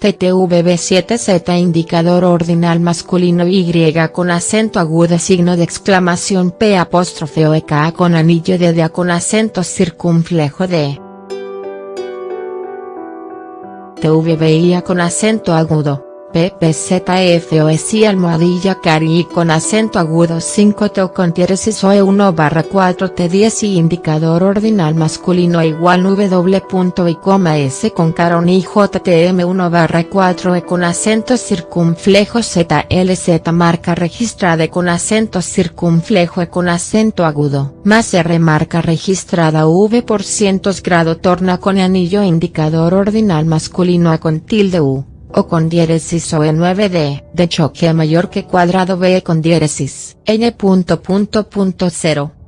TTVB7Z indicador ordinal masculino Y con acento agudo signo de exclamación P apóstrofe o EK con anillo de D con acento circunflejo D. TVBIA con acento agudo. PPZFOSI almohadilla cari con acento agudo 5 T con diéresis OE 1 barra 4 T10 y indicador ordinal masculino igual W punto y coma S con caron y JTM 1 barra 4 E con acento circunflejo ZLZ marca registrada con acento circunflejo E con acento agudo más R marca registrada V por cientos grado torna con anillo indicador ordinal masculino A con tilde U o con diéresis o E9D, de choque mayor que cuadrado B con diéresis, n punto punto punto cero.